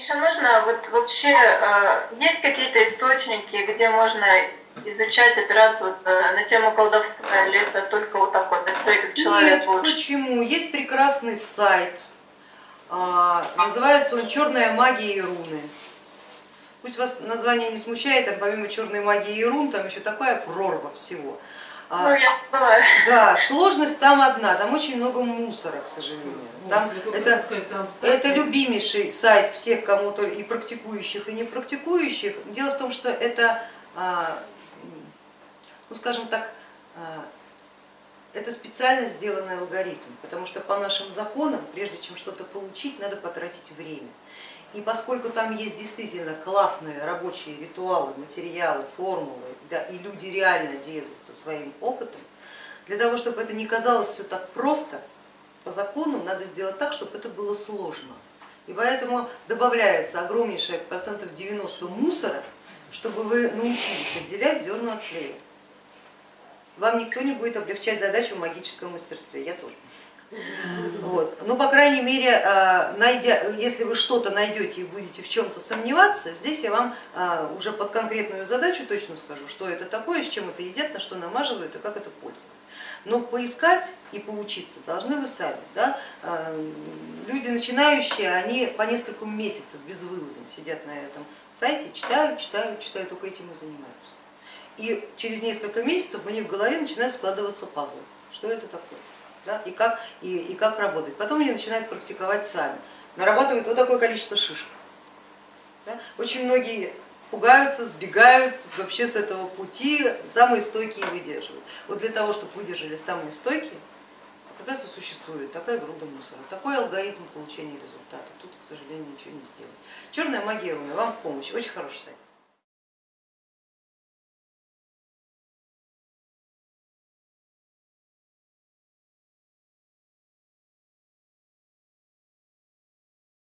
Еще нужно, вот вообще, э, есть какие-то источники, где можно изучать операцию вот, э, на тему колдовства, или это только вот так вот, это человек Нет, лучше? почему? Есть прекрасный сайт, а, называется он «Черная магия и руны». Пусть вас название не смущает, там помимо черной магии и рун, там еще такая прорва всего. А, Ну, я бываю. Да, сложность там одна, там очень много мусора, к сожалению. Там, это, хотела сказать, там это любимейший сайт всех кому-то и практикующих, и не практикующих. Дело в том, что это, а, ну скажем так, а, это специально сделанный алгоритм, потому что по нашим законам, прежде чем что-то получить, надо потратить время. И поскольку там есть действительно классные рабочие ритуалы, материалы, формулы, да, и люди реально делятся своим опытом, для того, чтобы это не казалось все так просто, по закону надо сделать так, чтобы это было сложно. И поэтому добавляется огромнейшее процентов 90 мусора, чтобы вы научились отделять зерна от плея. Вам никто не будет облегчать задачу в магическом мастерстве, я тоже. Но, по крайней мере, а, найдя, если вы что-то найдете и будете в чем-то сомневаться, здесь я вам а, уже под конкретную задачу точно скажу, что это такое, с чем это едят, на что намаживают и как это пользоваться. Но поискать и поучиться должны вы сами. Да? А, Люди начинающие, они по несколько месяцев безвылазно сидят на этом сайте, читают, читают, читают, только этим и занимаются. И через несколько месяцев у них в голове начинают складываться пазлы, что это такое да, и, как, и, и как работать. Потом они начинают практиковать сами, нарабатывают вот такое количество шишек. Да. Очень многие пугаются, сбегают вообще с этого пути, самые стойкие выдерживают. Вот для того, чтобы выдержали самые стойкие, как раз и существует такая груда мусора, такой алгоритм получения результата. Тут, к сожалению, ничего не сделать. Черная магия руны вам в помощь, очень хороший сайт.